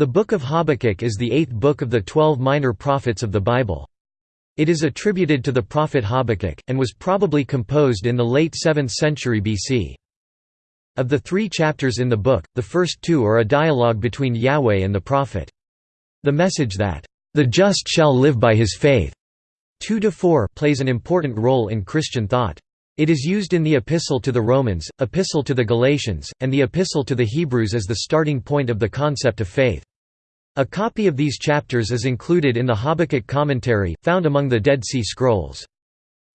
The Book of Habakkuk is the eighth book of the twelve minor prophets of the Bible. It is attributed to the prophet Habakkuk, and was probably composed in the late 7th century BC. Of the three chapters in the book, the first two are a dialogue between Yahweh and the prophet. The message that, "...the just shall live by his faith", 2–4 plays an important role in Christian thought. It is used in the Epistle to the Romans, Epistle to the Galatians, and the Epistle to the Hebrews as the starting point of the concept of faith. A copy of these chapters is included in the Habakkuk Commentary, found among the Dead Sea Scrolls.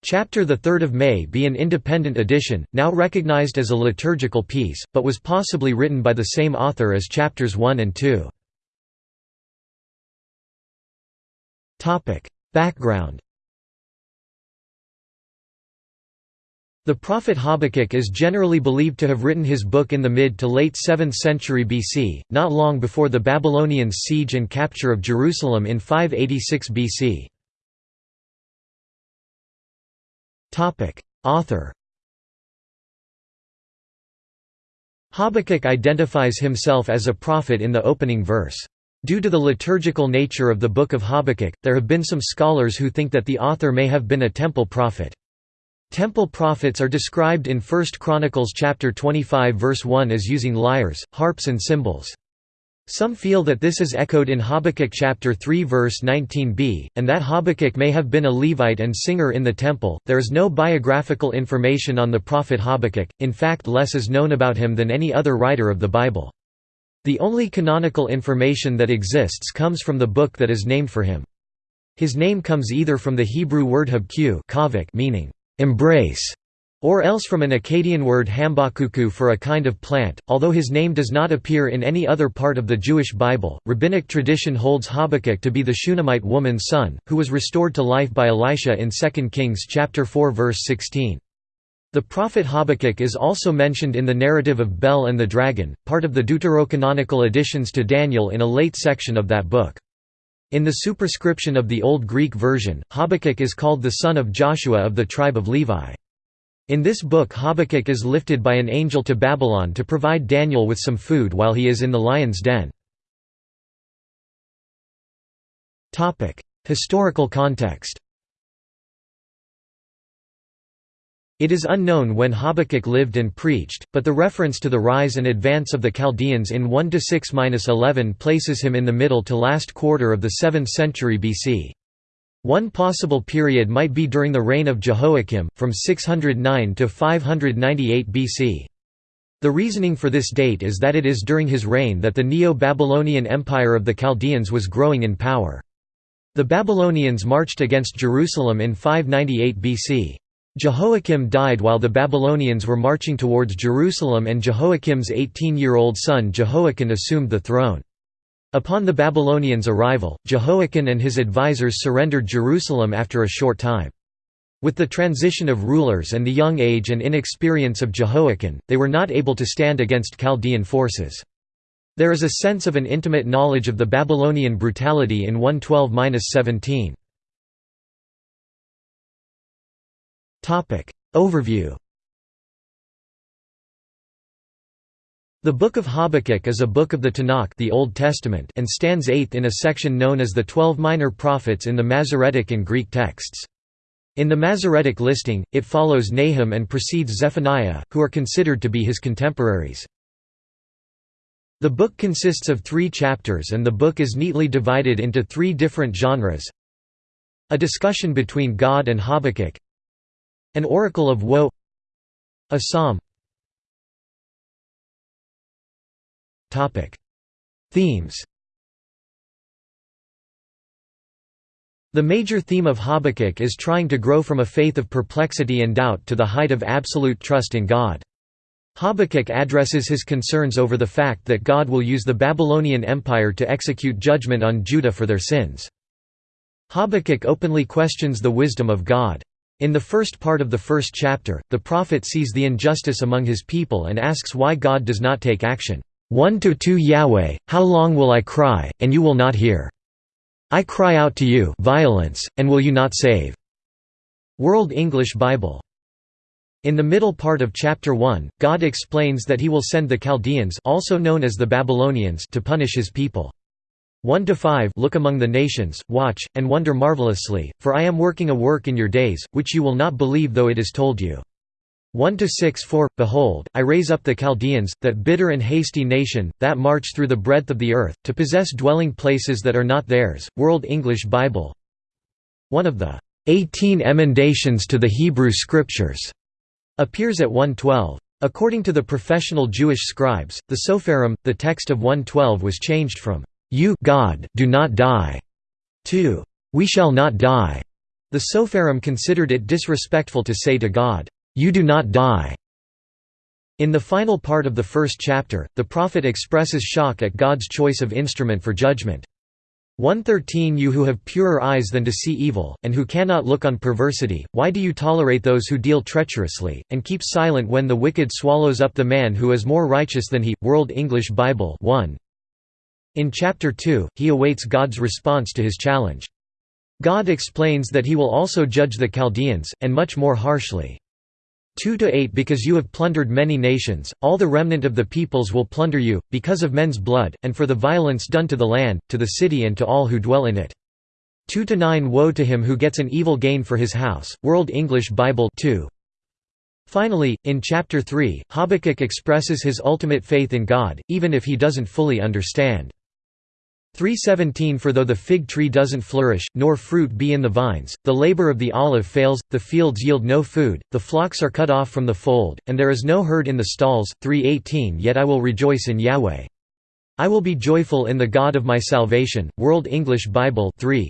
Chapter 3 may be an independent edition, now recognized as a liturgical piece, but was possibly written by the same author as chapters 1 and 2. Background The prophet Habakkuk is generally believed to have written his book in the mid to late 7th century BC, not long before the Babylonians' siege and capture of Jerusalem in 586 BC. Author Habakkuk identifies himself as a prophet in the opening verse. Due to the liturgical nature of the Book of Habakkuk, there have been some scholars who think that the author may have been a temple prophet. Temple prophets are described in 1 Chronicles chapter 25 verse 1 as using lyres, harps and cymbals. Some feel that this is echoed in Habakkuk chapter 3 verse 19b, and that Habakkuk may have been a Levite and singer in the temple. There is no biographical information on the prophet Habakkuk, in fact less is known about him than any other writer of the Bible. The only canonical information that exists comes from the book that is named for him. His name comes either from the Hebrew word habku meaning embrace, or else from an Akkadian word hambakuku for a kind of plant. Although his name does not appear in any other part of the Jewish Bible, rabbinic tradition holds Habakkuk to be the Shunammite woman's son, who was restored to life by Elisha in 2 Kings chapter 4 verse 16. The prophet Habakkuk is also mentioned in the narrative of Bel and the Dragon, part of the deuterocanonical additions to Daniel in a late section of that book. In the superscription of the Old Greek version, Habakkuk is called the son of Joshua of the tribe of Levi. In this book Habakkuk is lifted by an angel to Babylon to provide Daniel with some food while he is in the lion's den. Historical context It is unknown when Habakkuk lived and preached, but the reference to the rise and advance of the Chaldeans in 1–6–11 places him in the middle to last quarter of the 7th century BC. One possible period might be during the reign of Jehoiakim, from 609 to 598 BC. The reasoning for this date is that it is during his reign that the Neo-Babylonian Empire of the Chaldeans was growing in power. The Babylonians marched against Jerusalem in 598 BC. Jehoiakim died while the Babylonians were marching towards Jerusalem and Jehoiakim's 18-year-old son Jehoiachin assumed the throne. Upon the Babylonians' arrival, Jehoiachin and his advisers surrendered Jerusalem after a short time. With the transition of rulers and the young age and inexperience of Jehoiachin, they were not able to stand against Chaldean forces. There is a sense of an intimate knowledge of the Babylonian brutality in 112–17. Overview The Book of Habakkuk is a book of the Tanakh the Old Testament and stands eighth in a section known as the Twelve Minor Prophets in the Masoretic and Greek texts. In the Masoretic listing, it follows Nahum and precedes Zephaniah, who are considered to be his contemporaries. The book consists of three chapters and the book is neatly divided into three different genres A discussion between God and Habakkuk an oracle of woe A psalm Themes The major theme of Habakkuk is trying to grow from a faith of perplexity and doubt to the height of absolute trust in God. Habakkuk addresses his concerns over the fact that God will use the Babylonian Empire to execute judgment on Judah for their sins. Habakkuk openly questions the wisdom of God. In the first part of the first chapter, the prophet sees the injustice among his people and asks why God does not take action. 1 to 2 Yahweh, how long will I cry, and you will not hear? I cry out to you violence, and will you not save? World English Bible. In the middle part of chapter 1, God explains that he will send the Chaldeans also known as the Babylonians to punish his people. 1–5 Look among the nations, watch, and wonder marvelously, for I am working a work in your days, which you will not believe though it is told you. 1 to 6 4 Behold, I raise up the Chaldeans, that bitter and hasty nation, that march through the breadth of the earth, to possess dwelling places that are not theirs. World English Bible. One of the 18 emendations to the Hebrew Scriptures appears at 112. According to the professional Jewish scribes, the Sopherim, the text of 112 was changed from, "'You God do not die' 2. "'We shall not die'". The Sopherim considered it disrespectful to say to God, "'You do not die'". In the final part of the first chapter, the prophet expresses shock at God's choice of instrument for judgment. 113 You who have purer eyes than to see evil, and who cannot look on perversity, why do you tolerate those who deal treacherously, and keep silent when the wicked swallows up the man who is more righteous than he? World English Bible 1. In chapter 2, he awaits God's response to his challenge. God explains that he will also judge the Chaldeans, and much more harshly. 2 to 8 Because you have plundered many nations, all the remnant of the peoples will plunder you, because of men's blood, and for the violence done to the land, to the city and to all who dwell in it. 2 to 9 Woe to him who gets an evil gain for his house. World English Bible 2. Finally, in chapter 3, Habakkuk expresses his ultimate faith in God, even if he doesn't fully understand. 317 For though the fig tree doesn't flourish, nor fruit be in the vines, the labor of the olive fails, the fields yield no food, the flocks are cut off from the fold, and there is no herd in the stalls. 318 Yet I will rejoice in Yahweh. I will be joyful in the God of my salvation. World English Bible 3.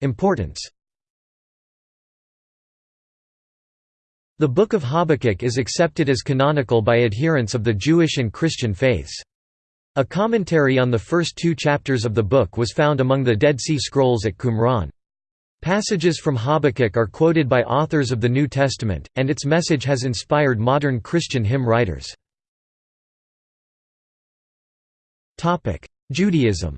Importance The Book of Habakkuk is accepted as canonical by adherents of the Jewish and Christian faiths. A commentary on the first two chapters of the book was found among the Dead Sea Scrolls at Qumran. Passages from Habakkuk are quoted by authors of the New Testament, and its message has inspired modern Christian hymn writers. Judaism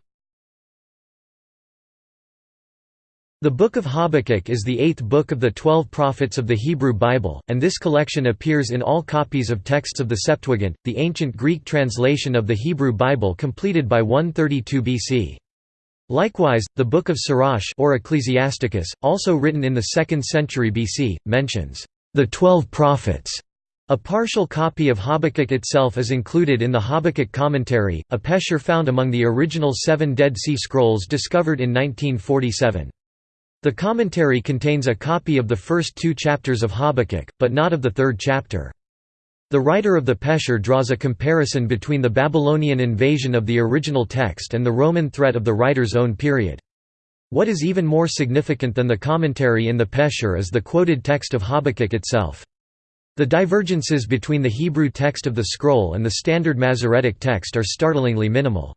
The Book of Habakkuk is the eighth book of the Twelve Prophets of the Hebrew Bible, and this collection appears in all copies of texts of the Septuagint, the ancient Greek translation of the Hebrew Bible completed by 132 BC. Likewise, the Book of Sirach or Ecclesiasticus, also written in the 2nd century BC, mentions the Twelve Prophets. A partial copy of Habakkuk itself is included in the Habakkuk Commentary, a pesher found among the original seven Dead Sea Scrolls discovered in 1947. The commentary contains a copy of the first two chapters of Habakkuk, but not of the third chapter. The writer of the Pesher draws a comparison between the Babylonian invasion of the original text and the Roman threat of the writer's own period. What is even more significant than the commentary in the Pesher is the quoted text of Habakkuk itself. The divergences between the Hebrew text of the scroll and the Standard Masoretic text are startlingly minimal.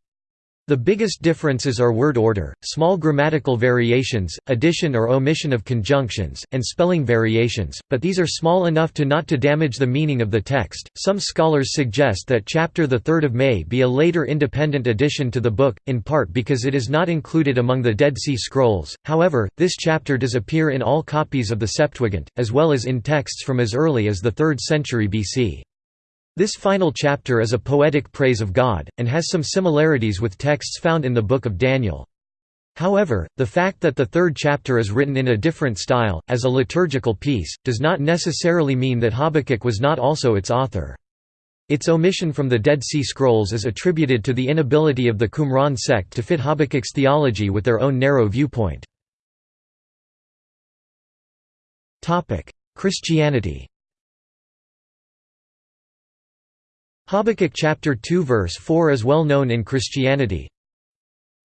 The biggest differences are word order, small grammatical variations, addition or omission of conjunctions, and spelling variations, but these are small enough to not to damage the meaning of the text. Some scholars suggest that chapter the 3rd of May be a later independent addition to the book, in part because it is not included among the Dead Sea Scrolls. However, this chapter does appear in all copies of the Septuagint, as well as in texts from as early as the 3rd century BC. This final chapter is a poetic praise of God, and has some similarities with texts found in the Book of Daniel. However, the fact that the third chapter is written in a different style, as a liturgical piece, does not necessarily mean that Habakkuk was not also its author. Its omission from the Dead Sea Scrolls is attributed to the inability of the Qumran sect to fit Habakkuk's theology with their own narrow viewpoint. Christianity Habakkuk chapter 2 verse 4 is well known in Christianity.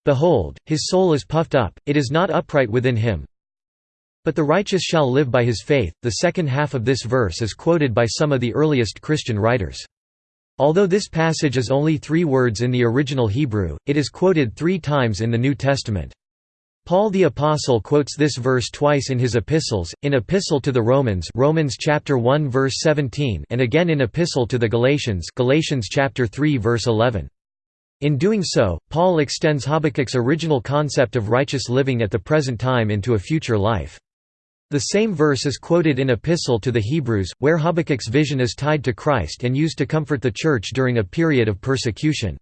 Behold, his soul is puffed up, it is not upright within him. But the righteous shall live by his faith. The second half of this verse is quoted by some of the earliest Christian writers. Although this passage is only three words in the original Hebrew, it is quoted three times in the New Testament. Paul the apostle quotes this verse twice in his epistles, in Epistle to the Romans, Romans chapter 1 verse 17, and again in Epistle to the Galatians, Galatians chapter 3 verse 11. In doing so, Paul extends Habakkuk's original concept of righteous living at the present time into a future life. The same verse is quoted in Epistle to the Hebrews, where Habakkuk's vision is tied to Christ and used to comfort the Church during a period of persecution.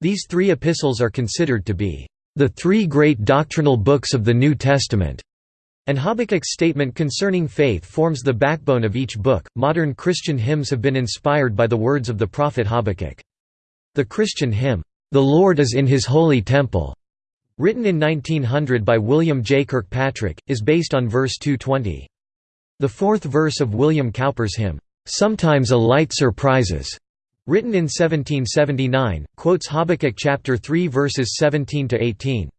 These three epistles are considered to be the three great doctrinal books of the New Testament, and Habakkuk's statement concerning faith forms the backbone of each book. Modern Christian hymns have been inspired by the words of the prophet Habakkuk. The Christian hymn, The Lord is in his holy temple, written in 1900 by William J. Kirkpatrick, is based on verse 220. The fourth verse of William Cowper's hymn, "'Sometimes a Light Surprises' written in 1779, quotes Habakkuk chapter 3 verses 17 to 18.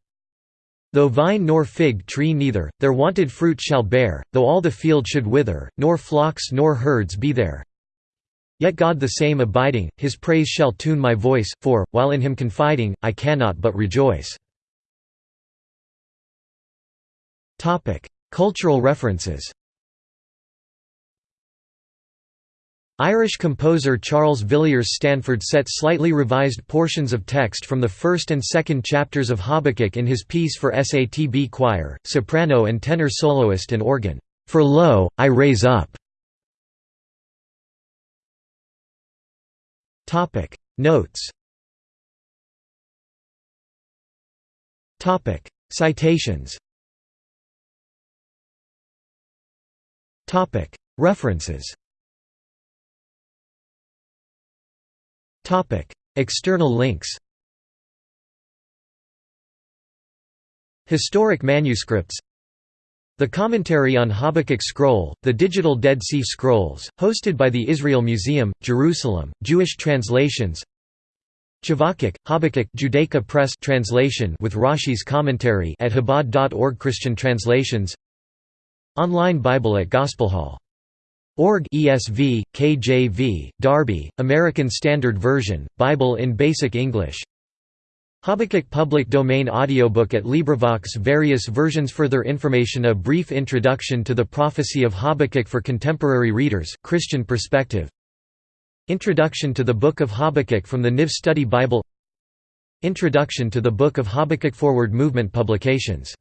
Though vine nor fig tree neither, their wanted fruit shall bear, though all the field should wither, nor flocks nor herds be there. Yet God the same abiding, his praise shall tune my voice, for, while in him confiding, I cannot but rejoice. Cultural references Irish composer Charles Villiers Stanford set slightly revised portions of text from the first and second chapters of Habakkuk in his piece for SATB choir, soprano and tenor soloist and organ, "'For Lo, I Raise Up". Notes. Citations. References External links Historic manuscripts The Commentary on Habakkuk Scroll, the Digital Dead Sea Scrolls, hosted by the Israel Museum, Jerusalem, Jewish translations Chavakuk, Habakkuk Judaica Press translation with Rashi's commentary at Chabad.org Christian translations Online Bible at Gospelhall.org ESV, KJV, Darby, American Standard Version, Bible in Basic English. Habakkuk Public Domain Audiobook at LibriVox Various versions Further information A brief introduction to the prophecy of Habakkuk for contemporary readers, Christian perspective. Introduction to the Book of Habakkuk from the NIV Study Bible. Introduction to the Book of Habakkuk Forward Movement Publications